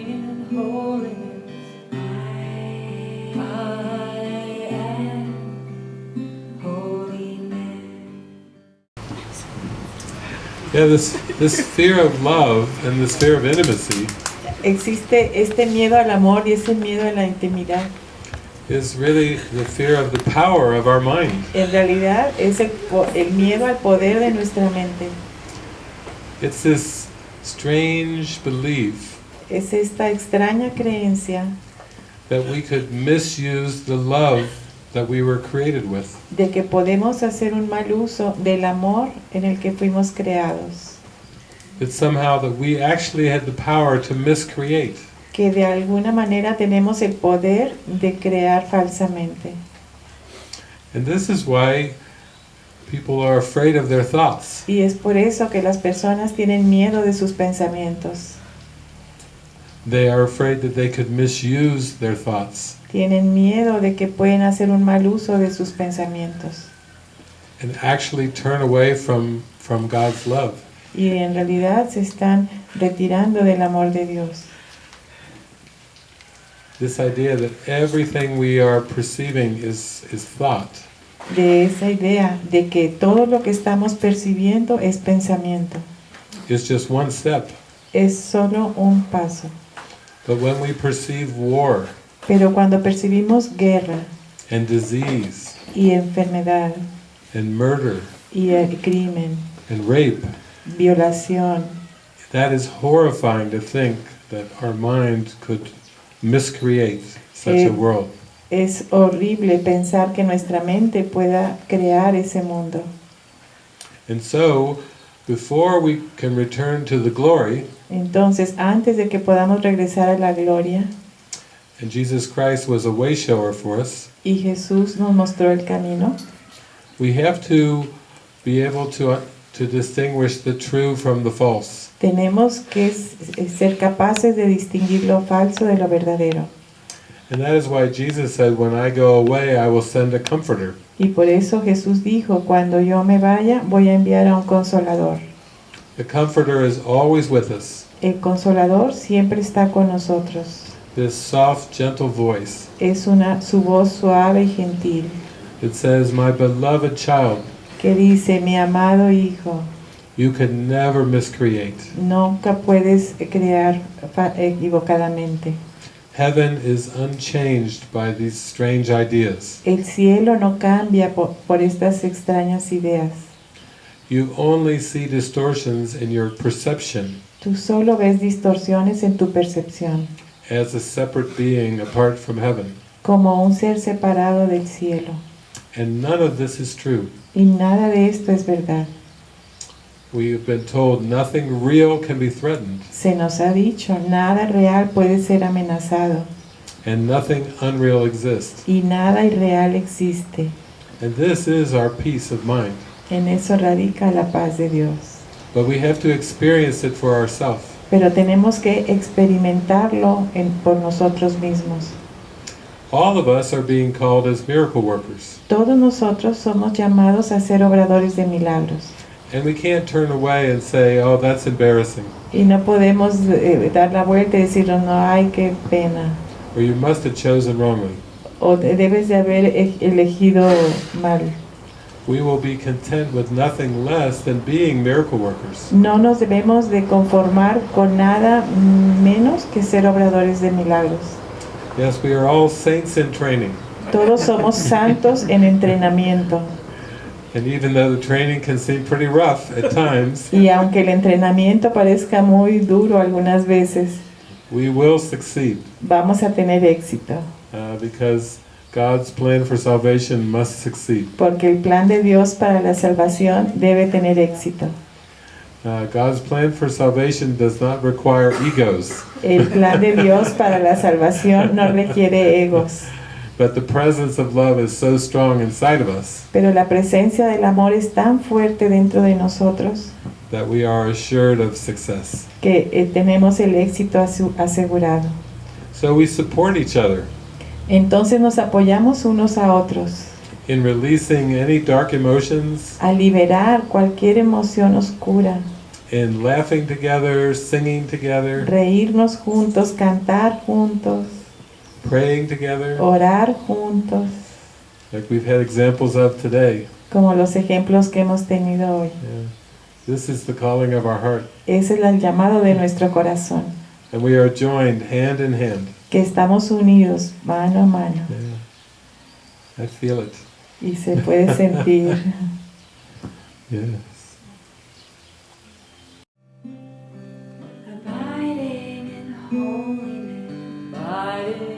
in holiness. I am holiness. Yeah, this this fear of love and this fear of intimacy Existe este miedo al amor y ese miedo a la intimidad. is really the fear of the power of our mind. En realidad es el, po- el miedo al poder de nuestra mente. It's this strange belief Es esta extraña creencia that we could misuse the love that we were created with. de que podemos hacer un mal uso del amor en el que fuimos creados. That somehow that we actually had the power to miscreate. Que de alguna manera tenemos el poder de crear falsamente. And this is why people are afraid of their thoughts. Y es por eso que las personas tienen miedo de sus pensamientos. They are afraid that they could misuse their thoughts Tienen miedo de que pueden hacer un mal uso de sus pensamientos. and actually turn away from, from God's love. Y en realidad se están retirando del amor de Dios. This idea that everything we are perceiving is, is thought. De esa idea de que todo lo que estamos percibiendo es pensamiento. is just one step. Es solo un paso. But when we perceive war Pero cuando percibimos guerra and disease y enfermedad and murder y el crimen, and rape, violación, that is horrifying to think that our mind could miscreate such Eh, a world. es horrible pensar que nuestra mente pueda crear ese mundo. And so, before we can return to the glory, Entonces, antes de que podamos regresar a la gloria, and Jesus Christ was a way shower for us, y Jesús nos mostró el camino, we have to be able to, uh, to distinguish the true from the false. tenemos que ser capaces de distinguir lo falso de lo verdadero. And that is why Jesus said, When I go away, I will send a comforter. Y por eso Jesús dijo, cuando yo me vaya, voy a enviar a un consolador. The comforter is always with us. El consolador siempre está con nosotros. This soft, gentle voice. Es una, su voz suave y gentil, It says, My beloved child, que dice, mi amado hijo, you can never miscreate. nunca puedes crear equivocadamente. Heaven is unchanged by these strange ideas. El cielo no cambia por, por estas extrañas ideas. You only see distortions in your perception Tú solo ves distorsiones en tu percepción, as a separate being apart from heaven. como un ser separado del cielo. And none of this is true. Y nada de esto es verdad. We have been told nothing real can be threatened Se nos ha dicho, nada real puede ser amenazado and nothing unreal exists. y nada irreal existe. And this is our peace of mind. En eso radica la paz de Dios. But we have to experience it for ourselves. Pero tenemos que experimentarlo en- por nosotros mismos. All of us are being called as miracle workers. Todos nosotros somos llamados a ser obradores de milagros. And we can't turn away and say, oh, that's embarrassing. Y no podemos eh, dar la vuelta y decir, no, ay, qué pena. Or you must have chosen wrongly. O de- debes de haber e- elegido mal. We will be content with nothing less than being miracle workers. No nos debemos de conformar con nada menos que ser obradores de milagros. Yes, we are all saints in training. Todos somos santos en entrenamiento. And even though the training can seem pretty rough at times, Y aunque el entrenamiento parezca muy duro algunas veces, we will succeed vamos a tener éxito. uh, because God's plan for salvation must succeed. Porque el plan de Dios para la salvación debe tener éxito. Uh, God's plan for salvation does not require egos, El plan de Dios para la salvación no requiere egos. But the presence of love is so strong inside of us Pero la presencia del amor es tan fuerte dentro de nosotros that we are assured of success. que eh, tenemos el éxito asegurado. So we support each other Entonces nos apoyamos unos a otros in releasing any dark emotions a liberar cualquier emoción oscura in laughing together, singing together, reírnos juntos, cantar juntos, praying together, orar juntos, like we've had examples of today. como los ejemplos que hemos tenido hoy. Yeah. This is the calling of our heart, Ese es el llamado de nuestro corazón, and we are joined hand in hand. que estamos unidos mano a mano Yeah. I feel it. y se puede sentir. Yes. Abiding in holiness, abiding